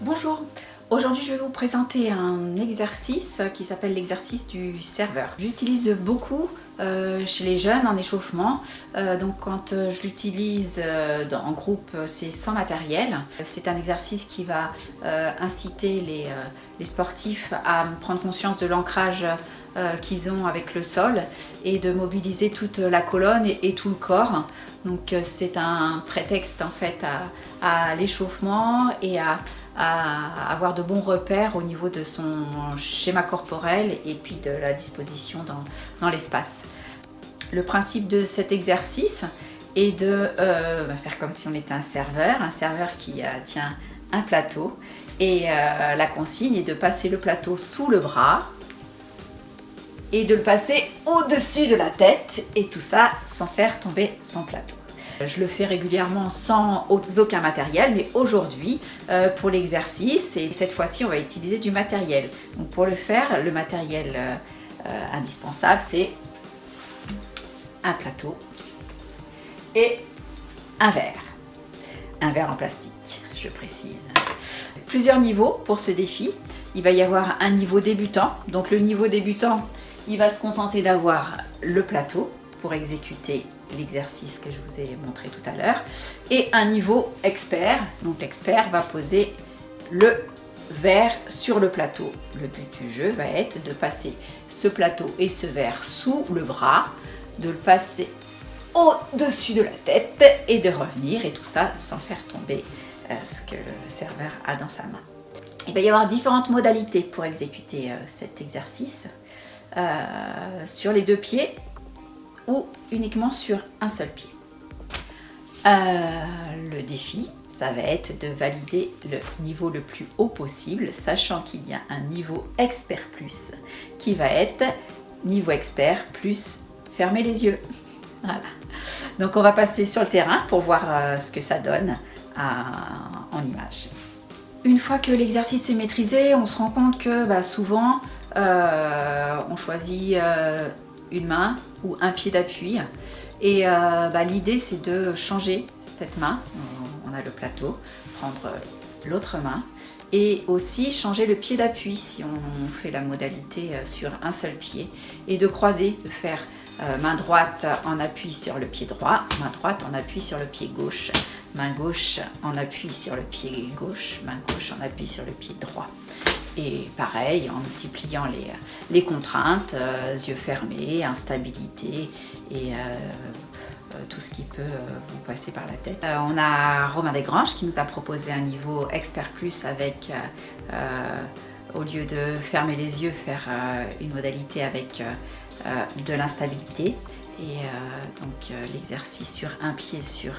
Bonjour, aujourd'hui je vais vous présenter un exercice qui s'appelle l'exercice du serveur. J'utilise beaucoup euh, chez les jeunes en échauffement, euh, donc quand euh, je l'utilise en groupe c'est sans matériel. C'est un exercice qui va inciter les, sportifs à prendre conscience de l'ancrage qu'ils ont avec le sol et de mobiliser toute la colonne et, tout le corps. Donc c'est un prétexte en fait à, l'échauffement et à, avoir de bons repères au niveau de son schéma corporel et puis de la disposition dans l'espace. Le principe de cet exercice est de euh, faire comme si on était un serveur, un serveur qui euh, tient un plateau et euh, la consigne est de passer le plateau sous le bras et de le passer au-dessus de la tête et tout ça sans faire tomber son plateau. Je le fais régulièrement sans aucun matériel, mais aujourd'hui, pour l'exercice, et cette fois-ci, on va utiliser du matériel. Donc pour le faire, le matériel indispensable, c'est un plateau et un verre. Un verre en plastique, je précise. Plusieurs niveaux pour ce défi. Il va y avoir un niveau débutant. Donc le niveau débutant, il va se contenter d'avoir le plateau pour exécuter l'exercice que je vous ai montré tout à l'heure, et un niveau expert. Donc l'expert va poser le verre sur le plateau. Le but du jeu va être de passer ce plateau et ce verre sous le bras, de le passer au-dessus de la tête et de revenir, et tout ça sans faire tomber euh, ce que le serveur a dans sa main. Il va y avoir différentes modalités pour exécuter euh, cet exercice. Euh, sur les deux pieds, ou uniquement sur un seul pied. Le défi, ça va être de valider le niveau le plus haut possible, sachant qu'il y a un niveau expert plus qui va être niveau expert plus fermer les yeux. Voilà. Donc on va passer sur le terrain pour voir euh, ce que ça donne en image. Une fois que l'exercice est maîtrisé, on se rend compte que bah, souvent euh, on choisit une main ou un pied d'appui. Et euh, bah, l'idée c'est de changer cette main, on a le plateau, prendre l'autre main et aussi changer le pied d'appui si on fait la modalité euh, sur un seul pied et de croiser, de faire euh, main droite en appui sur le pied droit, main droite en appui sur le pied gauche, main gauche en appui sur le pied gauche, main gauche en appui sur le pied droit. Et pareil, en multipliant les, les contraintes, euh, yeux fermés, instabilité et tout ce qui peut vous passer par la tête. on a Romain Desgranges qui nous a proposé un niveau expert plus avec, au lieu de fermer les yeux, faire une modalité avec de l'instabilité et donc l'exercice sur un pied sur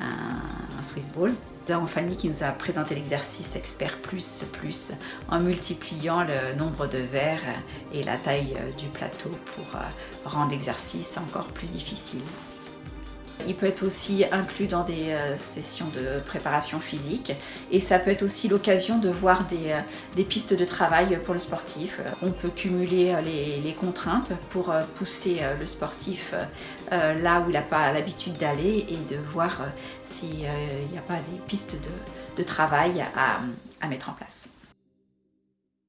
un Swiss Ball. Nous Fanny qui nous a présenté l'exercice expert plus plus en multipliant le nombre de verres et la taille du plateau pour euh, rendre l'exercice encore plus difficile. Il peut être aussi inclus dans des euh, sessions de préparation physique et ça peut être aussi l'occasion de voir des, euh, pistes de travail pour le sportif. On peut cumuler les, contraintes pour pousser le sportif là où il n'a pas l'habitude d'aller et de voir s'il n'y a pas des pistes de, travail à mettre en place.